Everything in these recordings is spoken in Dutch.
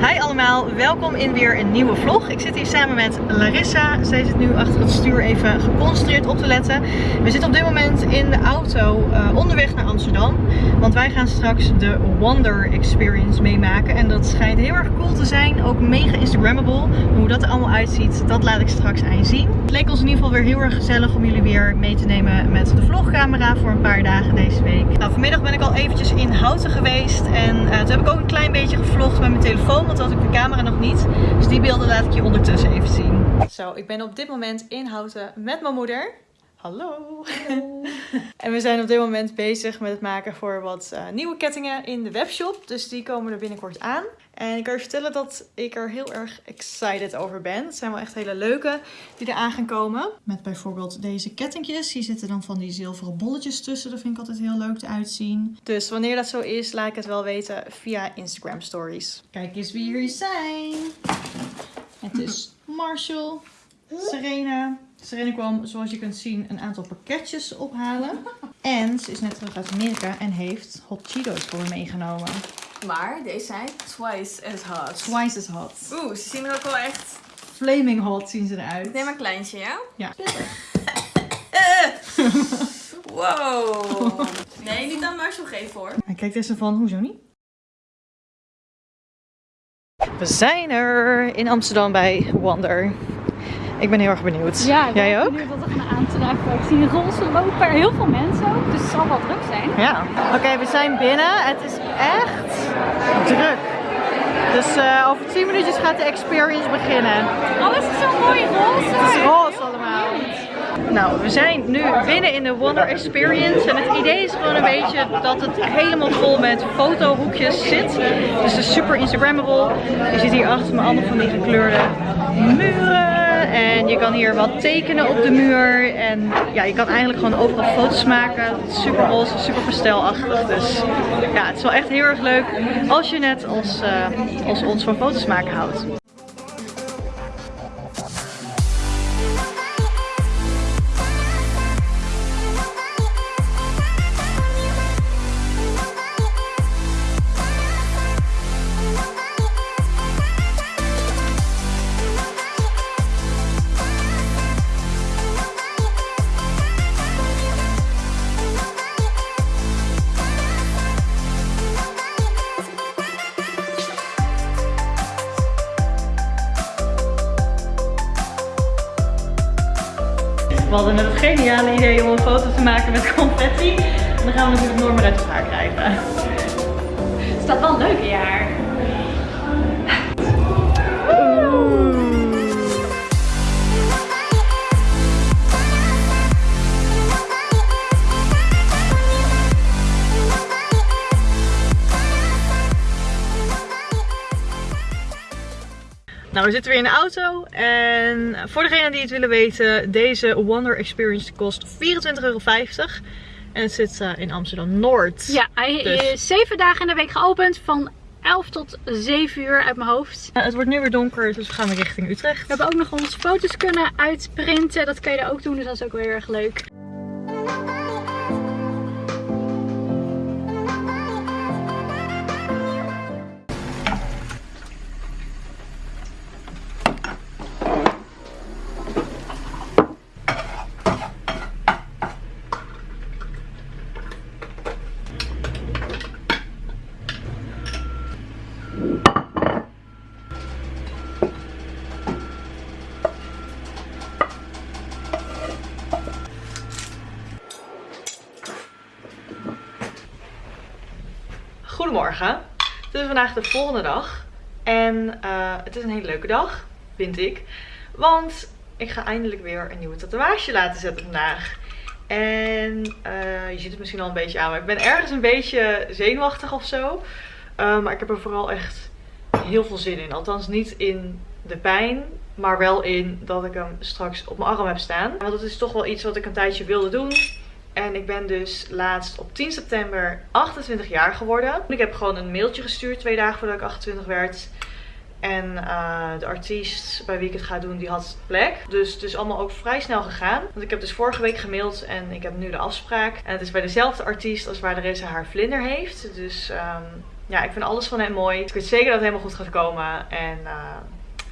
Hi allemaal, welkom in weer een nieuwe vlog. Ik zit hier samen met Larissa. Zij zit nu achter het stuur even geconcentreerd op te letten. We zitten op dit moment in de auto uh, onderweg naar Amsterdam. Want wij gaan straks de Wonder Experience meemaken. En dat schijnt heel erg cool te zijn. Ook mega Instagrammable. Hoe dat er allemaal uitziet, dat laat ik straks aan zien. Het leek ons in ieder geval weer heel erg gezellig om jullie weer mee te nemen met de vlogcamera voor een paar dagen deze week. Nou, vanmiddag ben ik al eventjes in Houten geweest. En uh, toen heb ik ook een klein beetje gevlogd met mijn telefoon want had ik de camera nog niet. Dus die beelden laat ik je ondertussen even zien. Zo, ik ben op dit moment in Houten met mijn moeder. Hallo! en we zijn op dit moment bezig met het maken voor wat uh, nieuwe kettingen in de webshop. Dus die komen er binnenkort aan. En ik kan je vertellen dat ik er heel erg excited over ben. Het zijn wel echt hele leuke die er aan gaan komen. Met bijvoorbeeld deze kettingjes. Hier zitten dan van die zilveren bolletjes tussen. Dat vind ik altijd heel leuk uitzien. Dus wanneer dat zo is, laat ik het wel weten via Instagram stories. Kijk eens wie hier zijn. Het is Marshall, Serena. Serena kwam, zoals je kunt zien, een aantal pakketjes ophalen. En ze is net terug uit Amerika en heeft hot Cheetos voor me meegenomen. Maar deze zijn twice as hot. Twice as hot. Oeh, ze zien er ook wel echt... Flaming hot zien ze eruit. Ik neem een kleintje, ja? Ja. wow. Nee, niet aan Marshall geven hoor. En kijk eens van, hoezo niet? We zijn er in Amsterdam bij Wonder. Ik ben heel erg benieuwd. Ja, ik ben Jij ook? benieuwd wat er gaan aantreffen. Ik zie roze lopen er heel veel mensen ook, dus het zal wel druk zijn. Ja. Oké, we zijn binnen. Het is echt druk. Dus uh, over 10 minuutjes gaat de experience beginnen. Alles is zo mooi roze. Het is roze allemaal. Nou, we zijn nu binnen in de Wonder Experience. En het idee is gewoon een beetje dat het helemaal vol met fotohoekjes zit. Dus het is super Instagrammable. Je ziet hier achter me allemaal van die gekleurde muren. En je kan hier wat tekenen op de muur. En ja, je kan eigenlijk gewoon overal foto's maken. Super roze, super pastelachtig. Dus ja, het is wel echt heel erg leuk als je net als, uh, als ons van foto's maken houdt. Hadden net het geniale idee om een foto te maken met confetti. En dan gaan we natuurlijk meer uit elkaar krijgen. Het staat wel een leuke jaar. Nou, we zitten weer in de auto en voor degenen die het willen weten, deze Wonder Experience kost 24,50 euro. En het zit uh, in Amsterdam-Noord. Ja, hij Dus- is 7 dagen in de week geopend van 11 tot 7 uur uit mijn hoofd. Uh, het wordt nu weer donker, dus we gaan weer richting Utrecht. We hebben ook nog onze foto's kunnen uitprinten. Dat kan je daar ook doen, dus dat is ook wel heel erg leuk. Goedemorgen. Het is vandaag de volgende dag. En uh, het is een hele leuke dag, vind ik. Want ik ga eindelijk weer een nieuwe tatoeage laten zetten vandaag. En uh, je ziet het misschien al een beetje aan, maar ik ben ergens een beetje zenuwachtig of zo. Uh, maar ik heb er vooral echt heel veel zin in. Althans niet in de pijn, maar wel in dat ik hem straks op mijn arm heb staan. Want dat is toch wel iets wat ik een tijdje wilde doen. En ik ben dus laatst op 10 september 28 jaar geworden. Ik heb gewoon een mailtje gestuurd twee dagen voordat ik 28 werd. En uh, de artiest bij wie ik het ga doen, die had plek. Dus het is allemaal ook vrij snel gegaan. Want ik heb dus vorige week gemaild en ik heb nu de afspraak. En het is bij dezelfde artiest als waar Larissa haar vlinder heeft. Dus um, ja, ik vind alles van hem mooi. Ik weet zeker dat het helemaal goed gaat komen. En er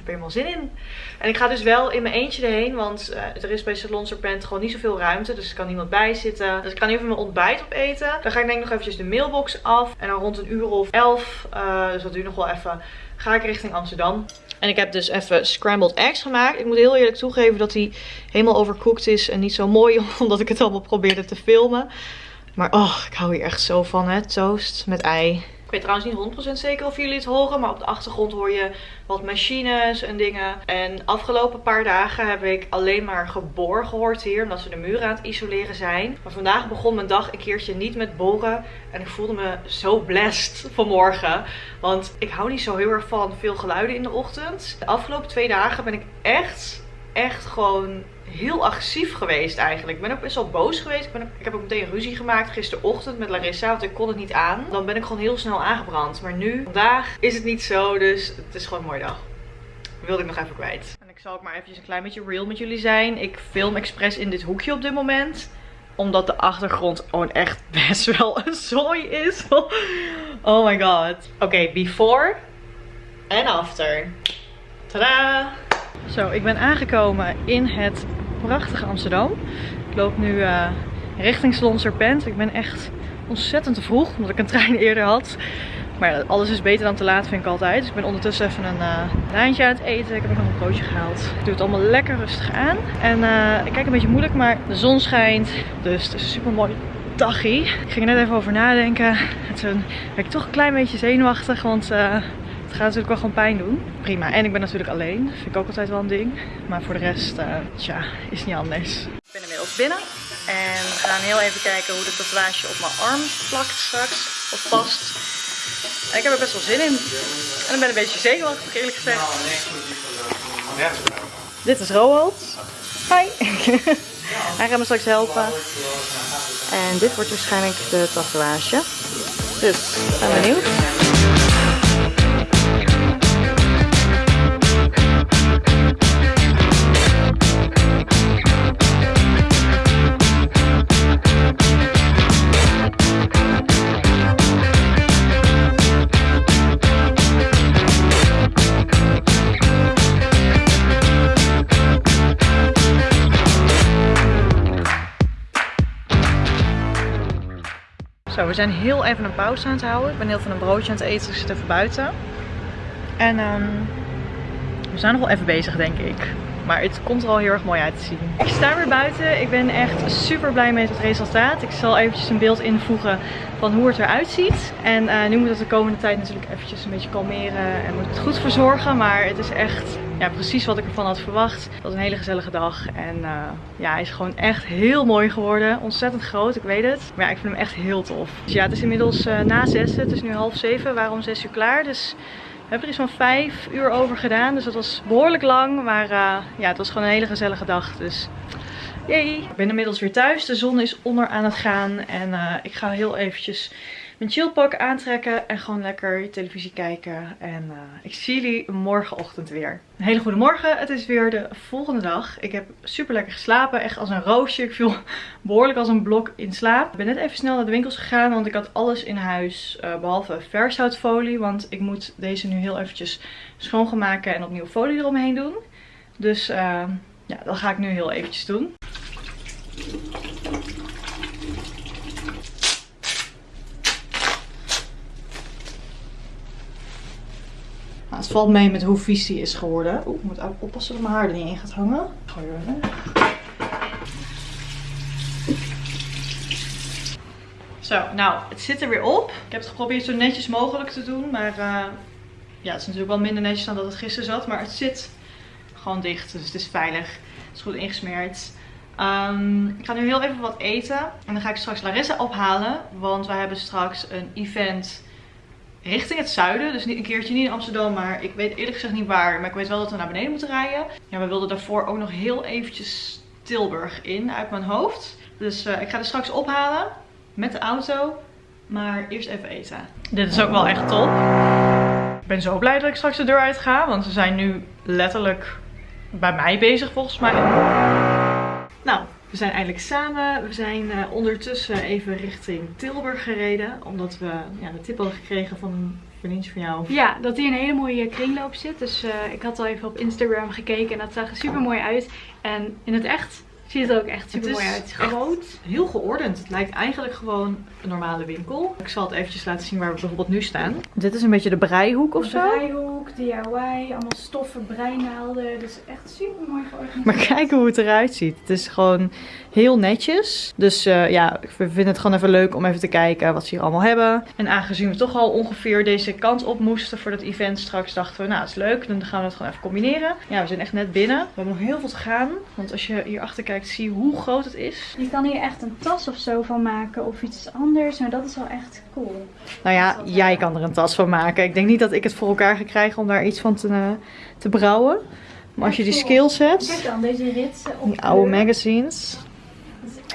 helemaal zin in. En ik ga dus wel in mijn eentje erheen. Want uh, er is bij Salon Serpent gewoon niet zoveel ruimte. Dus er kan niemand bij zitten. Dus ik ga nu even mijn ontbijt opeten. Dan ga ik denk ik nog eventjes de mailbox af. En dan rond een uur of elf. Uh, dus dat duurt nog wel even. Ga ik richting Amsterdam. En ik heb dus even scrambled eggs gemaakt. Ik moet heel eerlijk toegeven dat hij helemaal overcooked is. En niet zo mooi omdat ik het allemaal probeerde te filmen. Maar oh, ik hou hier echt zo van hè. Toast met ei. Ik weet trouwens niet 100% zeker of jullie het horen. Maar op de achtergrond hoor je wat machines en dingen. En afgelopen paar dagen heb ik alleen maar geboor gehoord hier. Omdat ze de muren aan het isoleren zijn. Maar vandaag begon mijn dag een keertje niet met boren. En ik voelde me zo blessed vanmorgen. Want ik hou niet zo heel erg van veel geluiden in de ochtend. De afgelopen twee dagen ben ik echt, echt gewoon heel agressief geweest eigenlijk. Ik ben ook best wel boos geweest. Ik, ben ook, ik heb ook meteen ruzie gemaakt gisterochtend met Larissa, want ik kon het niet aan. Dan ben ik gewoon heel snel aangebrand. Maar nu, vandaag, is het niet zo, dus het is gewoon een mooie dag. wilde ik nog even kwijt. En ik zal ook maar eventjes een klein beetje real met jullie zijn. Ik film expres in dit hoekje op dit moment omdat de achtergrond gewoon echt best wel een zooi is. Oh my god. Oké, okay, before en after. Tadaa! Zo, ik ben aangekomen in het prachtige Amsterdam. Ik loop nu uh, richting Salon Serpent. Ik ben echt ontzettend te vroeg, omdat ik een trein eerder had. Maar alles is beter dan te laat, vind ik altijd. Dus ik ben ondertussen even een uh, lijntje aan het eten. Ik heb nog een broodje gehaald. Ik doe het allemaal lekker rustig aan. En uh, ik kijk een beetje moeilijk, maar de zon schijnt. Dus het is super mooi dagje. Ik ging er net even over nadenken. En toen werd ik toch een klein beetje zenuwachtig, want... het gaat natuurlijk wel gewoon pijn doen. Prima. En ik ben natuurlijk alleen. Dat vind ik ook altijd wel een ding. Maar voor de rest, uh, tja, is niet anders. Ik ben inmiddels binnen. En we gaan heel even kijken hoe de tatoeage op mijn arm plakt straks. Of past. En ik heb er best wel zin in. En ik ben een beetje zenuwachtig eerlijk gezegd. Dit is Roald. Hi. Hij gaat me straks helpen. En dit wordt waarschijnlijk de tatoeage. Dus, ben benieuwd. Zo, we zijn heel even een pauze aan het houden. Ik ben heel veel een broodje aan het eten, dus ik zit even buiten. En um, we zijn nog wel even bezig, denk ik. Maar het komt er al heel erg mooi uit te zien. Ik sta weer buiten. Ik ben echt super blij met het resultaat. Ik zal eventjes een beeld invoegen van hoe het eruit ziet. En uh, nu moet het de komende tijd natuurlijk eventjes een beetje kalmeren en moet het goed verzorgen. Maar het is echt ja, precies wat ik ervan had verwacht. Het was een hele gezellige dag. En uh, ja, hij is gewoon echt heel mooi geworden. Ontzettend groot, ik weet het. Maar ik vind hem echt heel tof. Dus ja, het is inmiddels uh, na zes. Het is nu half zeven. Waarom zes uur klaar? Dus we hebben er iets van vijf uur over gedaan. Dus dat was behoorlijk lang. Maar uh, ja, het was gewoon een hele gezellige dag. Dus yay. Ik ben inmiddels weer thuis. De zon is onder aan het gaan. En uh, ik ga heel eventjes mijn chillpak aantrekken. En gewoon lekker televisie kijken. En uh, ik zie jullie morgenochtend weer. Een hele goede morgen. Het is weer de volgende dag. Ik heb super lekker geslapen. Echt als een roosje. Ik viel behoorlijk als een blok in slaap. Ik ben net even snel naar de winkels gegaan. Want ik had alles in huis. Uh, behalve vershoutfolie. Want ik moet deze nu heel eventjes schoongemaken. En opnieuw folie eromheen doen. Dus uh, ja, dat ga ik nu heel eventjes doen. Het valt mee met hoe vies die is geworden. Oeh, ik moet ook oppassen dat mijn haar er niet in gaat hangen. Gooi je. Zo, nou, het zit er weer op. Ik heb het geprobeerd zo netjes mogelijk te doen. Maar uh, ja, het is natuurlijk wel minder netjes dan dat het gisteren zat. Maar het zit gewoon dicht, dus het is veilig. Het is goed ingesmeerd. Um, ik ga nu heel even wat eten. En dan ga ik straks Larissa ophalen. Want wij hebben straks een event richting het zuiden. Dus een keertje niet in Amsterdam, maar ik weet eerlijk gezegd niet waar. Maar ik weet wel dat we naar beneden moeten rijden. Ja, we wilden daarvoor ook nog heel eventjes Tilburg in uit mijn hoofd. Dus uh, ik ga er straks ophalen met de auto. Maar eerst even eten. Dit is ook wel echt top. Ik ben zo blij dat ik straks de deur uit ga. Want ze zijn nu letterlijk bij mij bezig volgens mij. We zijn eindelijk samen. We zijn eh, ondertussen even richting Tilburg gereden. Omdat we ja, de tip hadden gekregen van een vriendje van jou. Ja, dat hier een hele mooie kringloop zit. Dus eh, ik had al even op Instagram gekeken en dat zag er super mooi uit. En in het echt ziet er ook echt super mooi uit. Het is groot. Heel geordend. Het lijkt eigenlijk gewoon een normale winkel. Ik zal het eventjes laten zien waar we bijvoorbeeld nu staan. Dit is een beetje de breihoek of zo. Breihoek, DIY, allemaal stoffen, breinaalden. Dus echt super mooi georganiseerd. Maar kijk hoe het eruit ziet. Het is gewoon heel netjes. Dus eh, ja, we vinden het gewoon even leuk om even te kijken wat ze hier allemaal hebben. En aangezien we toch al ongeveer deze kant op moesten voor dat event straks, dachten we, nou, het is leuk. Dan gaan we het gewoon even combineren. Ja, we zijn echt net binnen. We hebben nog heel veel te gaan. Want als je hier achter kijkt, zie je hoe groot het is. Je kan hier echt een tas of zo van maken of iets anders. Maar dat is wel echt cool. Nou ja, jij kan er een tas van maken. Ik denk niet dat ik het voor elkaar ga krijgen om daar iets van te, eh, te brouwen. Maar als je die skills Kijk hebt, dan, deze ritsen op die oude magazines.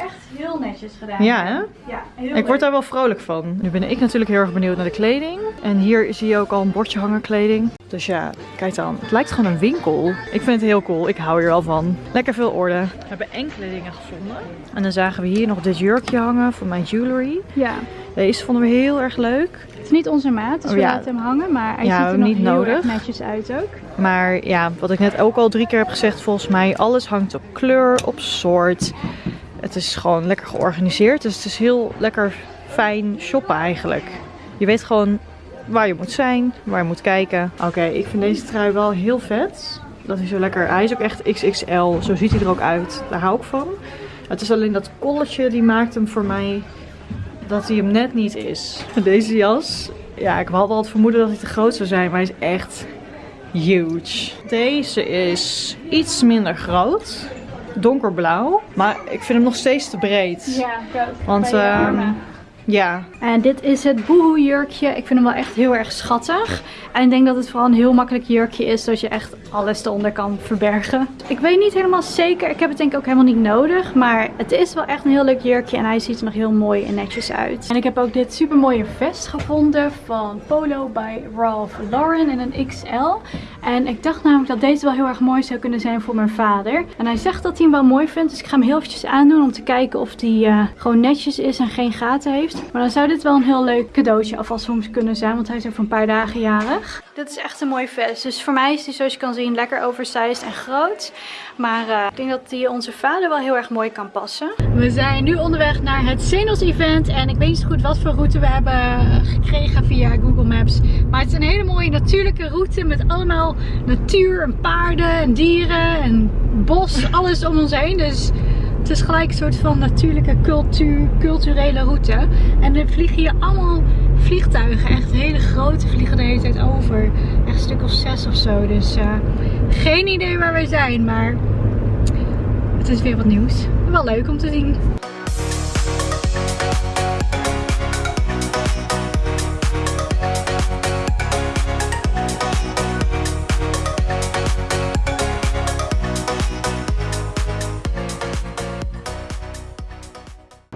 Echt heel netjes gedaan. Ja, hè? Ja, heel Ik word daar wel vrolijk van. Nu ben ik natuurlijk heel erg benieuwd naar de kleding. En hier zie je ook al een bordje hangen kleding. Dus ja, kijk dan. Het lijkt gewoon een winkel. Ik vind het heel cool. Ik hou hier al van. Lekker veel orde. We hebben enkele dingen gevonden. En dan zagen we hier nog dit jurkje hangen van mijn jewelry. Ja, Deze vonden we heel erg leuk. het is niet onze maat, dus Oh, we laten hem hangen. Maar hij Ja, ziet er nog niet heel nodig. erg netjes uit ook. Maar ja, wat ik net ook al drie keer heb gezegd, volgens mij alles hangt op kleur, op soort. Het is gewoon lekker georganiseerd. Dus het is heel lekker fijn shoppen eigenlijk. Je weet gewoon waar je moet zijn, waar je moet kijken. Oké, ik vind deze trui wel heel vet. Dat is zo lekker. Hij is ook echt XXL. Zo ziet hij er ook uit. Daar hou ik van. Het is alleen dat kolletje die maakt hem voor mij dat hij hem net niet is. Deze jas. Ja, ik had wel het vermoeden dat hij te groot zou zijn, maar hij is echt huge. Deze is iets minder groot. Donkerblauw. Maar ik vind hem nog steeds te breed. Ja, ik ook. Want. Ja, En dit is het boehoe jurkje. Ik vind hem wel echt heel erg schattig. En ik denk dat het vooral een heel makkelijk jurkje is. Zodat je echt alles eronder kan verbergen. Ik weet niet helemaal zeker. Ik heb het denk ik ook helemaal niet nodig. Maar het is wel echt een heel leuk jurkje. En hij ziet er nog heel mooi en netjes uit. En ik heb ook dit super mooie vest gevonden. Van Polo bij Ralph Lauren in een XL. En ik dacht namelijk dat deze wel heel erg mooi zou kunnen zijn voor mijn vader. En hij zegt dat hij hem wel mooi vindt. Dus ik ga hem heel eventjes aandoen om te kijken of die eh, gewoon netjes is en geen gaten heeft. Maar dan zou dit wel een heel leuk cadeautje alvast kunnen zijn. Want hij is over een paar dagen jarig. Dit is echt een mooie vest. Dus voor mij is die zoals je kan zien lekker oversized en groot. Maar eh, ik denk dat die onze vader wel heel erg mooi kan passen. We zijn nu onderweg naar het Zenos event. En ik weet niet zo goed wat voor route we hebben gekregen via Google Maps. Maar het is een hele mooie natuurlijke route met allemaal natuur en paarden en dieren en bos. Alles om ons heen. Dus het is gelijk een soort van natuurlijke cultuur, culturele route. En er vliegen hier allemaal vliegtuigen. Echt hele grote vliegen de hele tijd over. Echt een stuk of zes of zo. Dus eh, geen idee waar wij zijn. Maar het is weer wat nieuws. Wel leuk om te zien.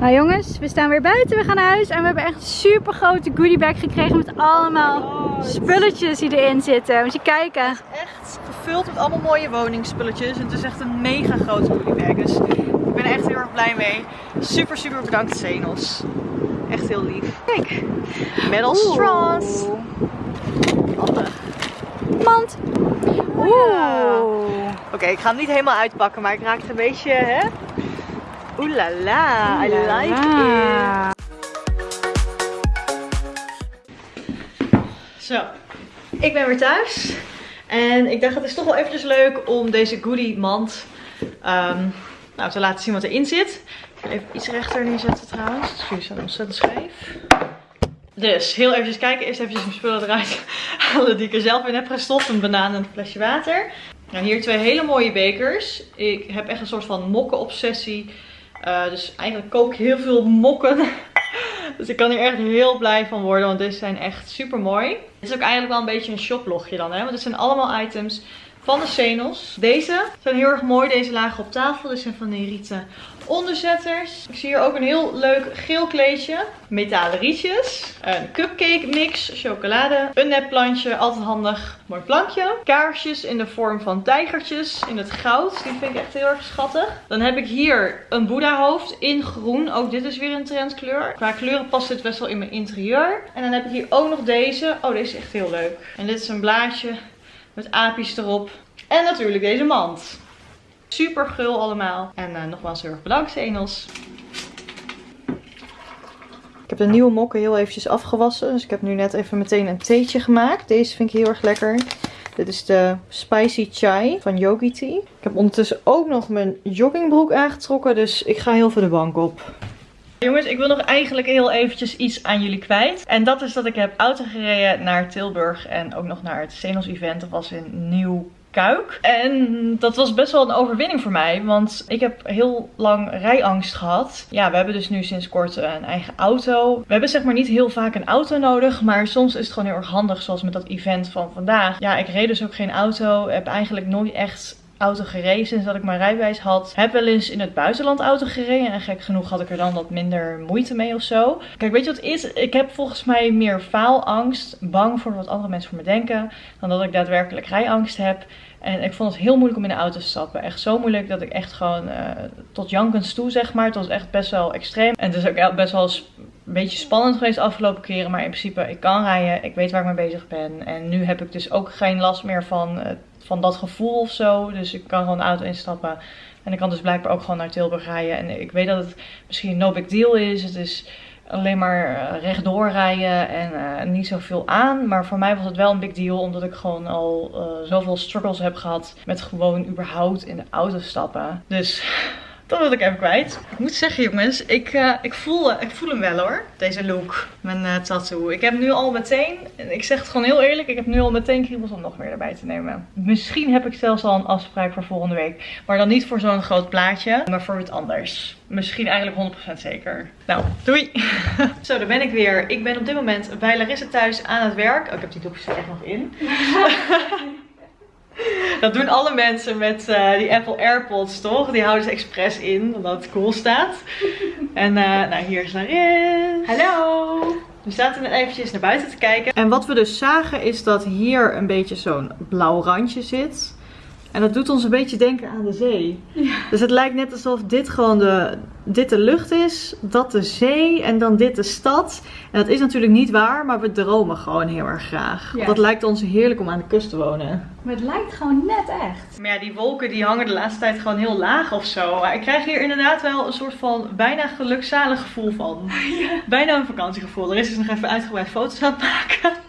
Nou jongens, we staan weer buiten. We gaan naar huis. En we hebben echt een super grote goodiebag gekregen met allemaal spulletjes die erin zitten. Moet je kijken. echt gevuld met allemaal mooie woningspulletjes. Het is echt een mega grote goodiebag. Dus ik ben er echt heel erg blij mee. Super, super bedankt Zenos. Echt heel lief. Kijk, metal straws. Handig. Mand. Oeh. Oké, ik ga hem niet helemaal uitpakken, maar ik raak het een beetje, hè? Oeh la la, I like it. Zo, ik ben weer thuis. En ik dacht het is toch wel eventjes leuk om deze goodie mand ehm, nou, te laten zien wat erin zit. Ik ga even iets rechter neerzetten trouwens. Jullie staan ontzettend scheef. Dus, heel eventjes kijken. Eerst eventjes mijn spullen eruit halen die ik er zelf in heb gestopt. Een banaan en een flesje water. Nou, hier twee hele mooie bekers. Ik heb echt een soort van mokken-obsessie. Eh, dus eigenlijk kook ik heel veel mokken. dus ik kan hier echt heel blij van worden, want deze zijn echt super mooi. Dit is ook eigenlijk wel een beetje een shoplogje dan, hè? Want het zijn allemaal items van de Senos. Deze zijn heel erg mooi. Deze lagen op tafel. Dit zijn van die rieten onderzetters. Ik zie hier ook een heel leuk geel kleedje. Metalen rietjes. Een cupcake mix. Chocolade. Een nepplantje. Altijd handig. Mooi plankje. Kaarsjes in de vorm van tijgertjes. In het goud. Die vind ik echt heel erg schattig. Dan heb ik hier een Boeddha hoofd in groen. Ook dit is weer een trendkleur. Qua kleuren past dit best wel in mijn interieur. En dan heb ik hier ook nog deze. Oh, deze is echt heel leuk. En dit is een blaadje met apies erop. En natuurlijk deze mand. Super gul allemaal. En uh, nogmaals heel erg bedankt, Enos. Ik heb de nieuwe mokken heel eventjes afgewassen. Dus ik heb nu net even meteen een theetje gemaakt. Deze vind ik heel erg lekker. Dit is de Spicy Chai van Yogi Tea. Ik heb ondertussen ook nog mijn joggingbroek aangetrokken. Dus ik ga heel veel de bank op. Jongens, ik wil nog eigenlijk heel eventjes iets aan jullie kwijt. En dat is dat ik heb auto gereden naar Tilburg en ook nog naar het Senos event. Dat was in Nieuw Kuik. En dat was best wel een overwinning voor mij. Want ik heb heel lang rijangst gehad. Ja, we hebben dus nu sinds kort een eigen auto. We hebben zeg maar niet heel vaak een auto nodig. Maar soms is het gewoon heel erg handig. Zoals met dat event van vandaag. Ja, ik reed dus ook geen auto. Heb eigenlijk nooit echt auto gereden sinds dat ik mijn rijbewijs had. Heb wel eens in het buitenland auto gereden. En gek genoeg had ik er dan wat minder moeite mee of zo. Kijk, weet je wat het is? Ik heb volgens mij meer faalangst. Bang voor wat andere mensen voor me denken. Dan dat ik daadwerkelijk rijangst heb. En ik vond het heel moeilijk om in de auto te stappen. Echt zo moeilijk dat ik echt gewoon uh, tot jankens toe, zeg maar. Het was echt best wel extreem. En het is ook best wel een beetje spannend geweest de afgelopen keren. Maar in principe, ik kan rijden. Ik weet waar ik mee bezig ben. En nu heb ik dus ook geen last meer van, uh, van dat gevoel of zo. Dus ik kan gewoon de auto instappen. En ik kan dus blijkbaar ook gewoon naar Tilburg rijden. En ik weet dat het misschien no big deal is. Het is alleen maar uh, rechtdoor rijden en uh, niet zoveel aan. Maar voor mij was het wel een big deal, omdat ik gewoon al uh, zoveel struggles heb gehad met gewoon überhaupt in de auto stappen. Dus dat wil ik even kwijt. Ik moet zeggen jongens, ik, uh, ik, voel, ik voel hem wel hoor. Deze look. Mijn uh, tattoo. Ik heb nu al meteen, en ik zeg het gewoon heel eerlijk, ik heb nu al meteen kriebels om nog meer erbij te nemen. Misschien heb ik zelfs al een afspraak voor volgende week. Maar dan niet voor zo'n groot plaatje, maar voor iets anders. Misschien eigenlijk 100% zeker. Nou, doei! Zo, daar ben ik weer. Ik ben op dit moment bij Larissa thuis aan het werk. Oh, ik heb die doekjes er echt nog in. Dat doen alle mensen met uh, die Apple AirPods, toch? Die houden ze expres in, omdat het cool staat. En uh, nou, hier is Laris. Hallo! We zaten net eventjes naar buiten te kijken. En wat we dus zagen is dat hier een beetje zo'n blauw randje zit. En dat doet ons een beetje denken aan de zee. Ja. Dus het lijkt net alsof dit gewoon de, dit de lucht is, dat de zee en dan dit de stad. En dat is natuurlijk niet waar, maar we dromen gewoon heel erg graag. Ja. Want dat lijkt ons heerlijk om aan de kust te wonen. Maar het lijkt gewoon net echt. Maar ja, die wolken die hangen de laatste tijd gewoon heel laag of zo. Ik krijg hier inderdaad wel een soort van bijna gelukzalig gevoel van. Ja. Bijna een vakantiegevoel. Er is dus nog even uitgebreid foto's aan het maken.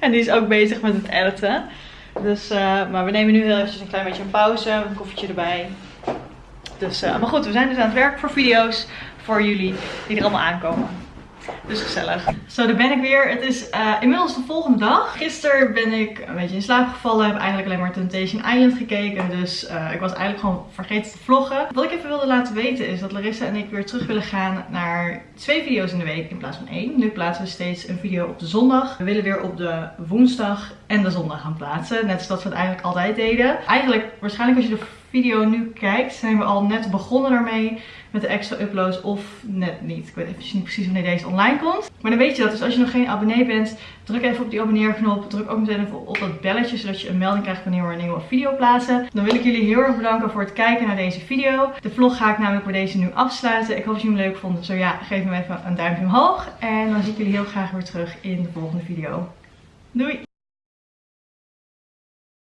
En die is ook bezig met het editen. Dus, uh, maar we nemen nu heel eventjes een klein beetje een pauze. Een koffietje erbij. Dus, uh, maar goed, we zijn dus aan het werk voor video's voor jullie die er allemaal aankomen. Dus gezellig. Zo, daar ben ik weer. Het is uh, inmiddels de volgende dag. Gisteren ben ik een beetje in slaap gevallen. Heb eigenlijk alleen maar Temptation Island gekeken. Dus uh, ik was eigenlijk gewoon vergeten te vloggen. Wat ik even wilde laten weten is dat Larissa en ik weer terug willen gaan naar twee video's in de week in plaats van één. Nu plaatsen we steeds een video op de zondag. We willen weer op de woensdag en de zondag gaan plaatsen. Net zoals we het eigenlijk altijd deden. Eigenlijk, waarschijnlijk als je de video nu kijkt, zijn we al net begonnen daarmee met de extra uploads of net niet. Ik weet even niet precies wanneer deze online komt. Maar dan weet je dat. Dus als je nog geen abonnee bent, druk even op die abonneerknop. Druk ook meteen even op dat belletje, zodat je een melding krijgt wanneer we een nieuwe video plaatsen. Dan wil ik jullie heel erg bedanken voor het kijken naar deze video. De vlog ga ik namelijk voor deze nu afsluiten. Ik hoop dat jullie hem leuk vonden. Zo ja, geef me even een duimpje omhoog. En dan zie ik jullie heel graag weer terug in de volgende video. Doei!